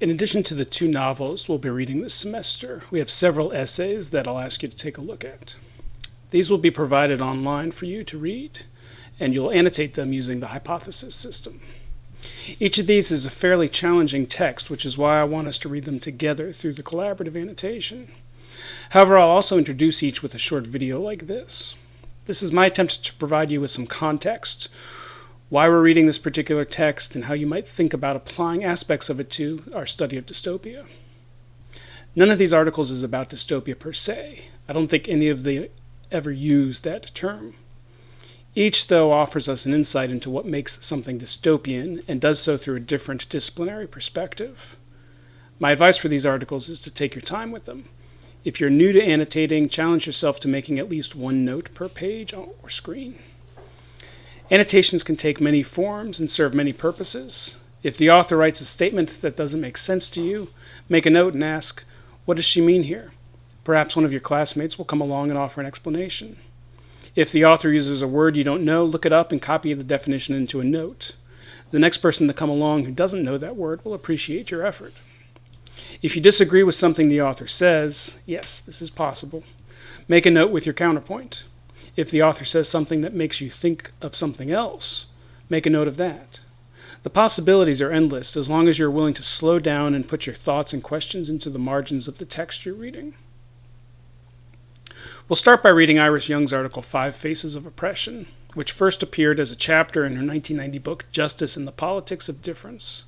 In addition to the two novels we'll be reading this semester, we have several essays that I'll ask you to take a look at. These will be provided online for you to read, and you'll annotate them using the hypothesis system. Each of these is a fairly challenging text, which is why I want us to read them together through the collaborative annotation. However, I'll also introduce each with a short video like this. This is my attempt to provide you with some context why we're reading this particular text, and how you might think about applying aspects of it to our study of dystopia. None of these articles is about dystopia per se. I don't think any of them ever use that term. Each, though, offers us an insight into what makes something dystopian and does so through a different disciplinary perspective. My advice for these articles is to take your time with them. If you're new to annotating, challenge yourself to making at least one note per page or screen. Annotations can take many forms and serve many purposes. If the author writes a statement that doesn't make sense to you, make a note and ask, what does she mean here? Perhaps one of your classmates will come along and offer an explanation. If the author uses a word you don't know, look it up and copy the definition into a note. The next person to come along who doesn't know that word will appreciate your effort. If you disagree with something the author says, yes, this is possible, make a note with your counterpoint. If the author says something that makes you think of something else, make a note of that. The possibilities are endless as long as you're willing to slow down and put your thoughts and questions into the margins of the text you're reading. We'll start by reading Iris Young's article Five Faces of Oppression, which first appeared as a chapter in her 1990 book Justice and the Politics of Difference.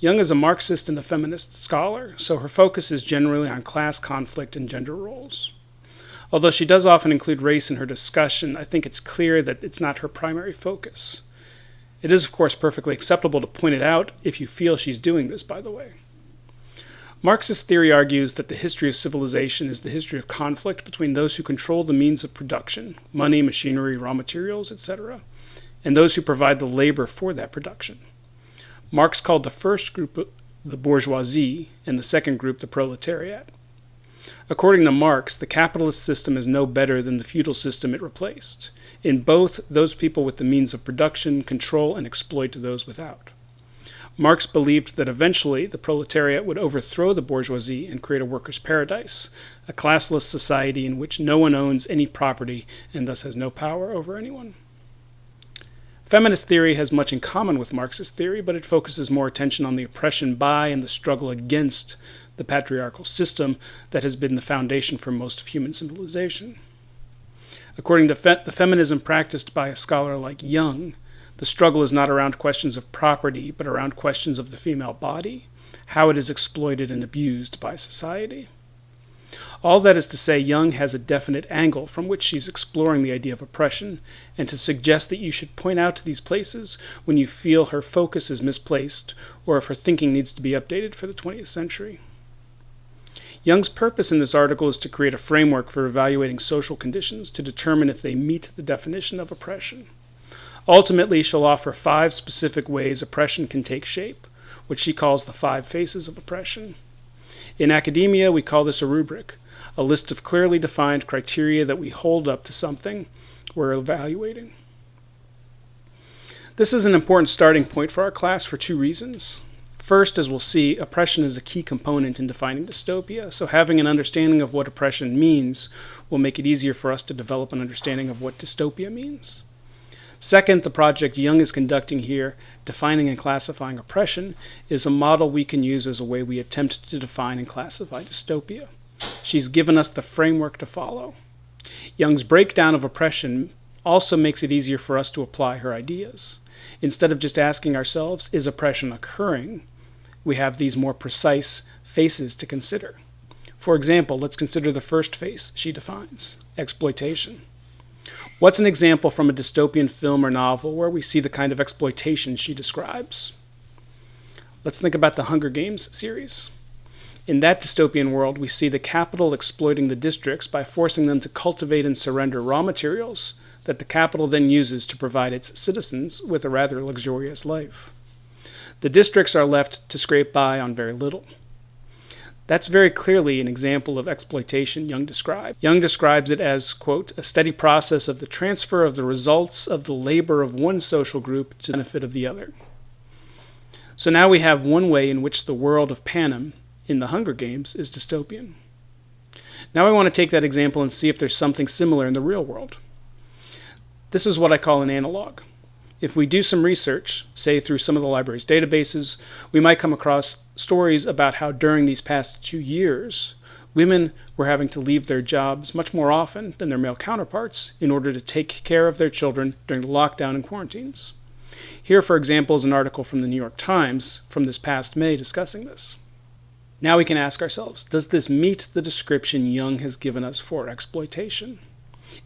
Young is a Marxist and a feminist scholar, so her focus is generally on class conflict and gender roles. Although she does often include race in her discussion, I think it's clear that it's not her primary focus. It is, of course, perfectly acceptable to point it out if you feel she's doing this, by the way. Marxist theory argues that the history of civilization is the history of conflict between those who control the means of production money, machinery, raw materials, etc. and those who provide the labor for that production. Marx called the first group the bourgeoisie and the second group the proletariat. According to Marx, the capitalist system is no better than the feudal system it replaced. In both, those people with the means of production control and exploit those without. Marx believed that eventually the proletariat would overthrow the bourgeoisie and create a workers' paradise, a classless society in which no one owns any property and thus has no power over anyone. Feminist theory has much in common with Marxist theory, but it focuses more attention on the oppression by and the struggle against the patriarchal system that has been the foundation for most of human civilization. According to fe- the feminism practiced by a scholar like Young, the struggle is not around questions of property, but around questions of the female body, how it is exploited and abused by society. All that is to say, Young has a definite angle from which she's exploring the idea of oppression, and to suggest that you should point out to these places when you feel her focus is misplaced or if her thinking needs to be updated for the 20th century. Young's purpose in this article is to create a framework for evaluating social conditions to determine if they meet the definition of oppression. Ultimately, she'll offer five specific ways oppression can take shape, which she calls the five faces of oppression. In academia, we call this a rubric, a list of clearly defined criteria that we hold up to something we're evaluating. This is an important starting point for our class for two reasons. First, as we'll see, oppression is a key component in defining dystopia, so having an understanding of what oppression means will make it easier for us to develop an understanding of what dystopia means. Second, the project Young is conducting here, Defining and Classifying Oppression, is a model we can use as a way we attempt to define and classify dystopia. She's given us the framework to follow. Young's breakdown of oppression also makes it easier for us to apply her ideas. Instead of just asking ourselves, is oppression occurring? We have these more precise faces to consider. For example, let's consider the first face she defines exploitation. What's an example from a dystopian film or novel where we see the kind of exploitation she describes? Let's think about the Hunger Games series. In that dystopian world, we see the Capitol exploiting the districts by forcing them to cultivate and surrender raw materials that the Capitol then uses to provide its citizens with a rather luxurious life. The districts are left to scrape by on very little. That's very clearly an example of exploitation Young described. Young describes it as, quote, a steady process of the transfer of the results of the labor of one social group to the benefit of the other. So now we have one way in which the world of Panem in the Hunger Games is dystopian. Now I want to take that example and see if there's something similar in the real world. This is what I call an analog. If we do some research, say through some of the library's databases, we might come across stories about how during these past two years, women were having to leave their jobs much more often than their male counterparts in order to take care of their children during the lockdown and quarantines. Here, for example, is an article from the New York Times from this past May discussing this. Now we can ask ourselves Does this meet the description Young has given us for exploitation?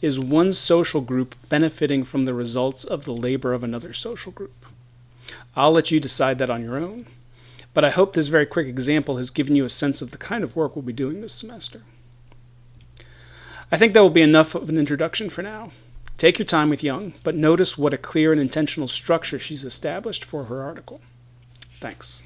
Is one social group benefiting from the results of the labor of another social group? I'll let you decide that on your own, but I hope this very quick example has given you a sense of the kind of work we'll be doing this semester. I think that will be enough of an introduction for now. Take your time with Young, but notice what a clear and intentional structure she's established for her article. Thanks.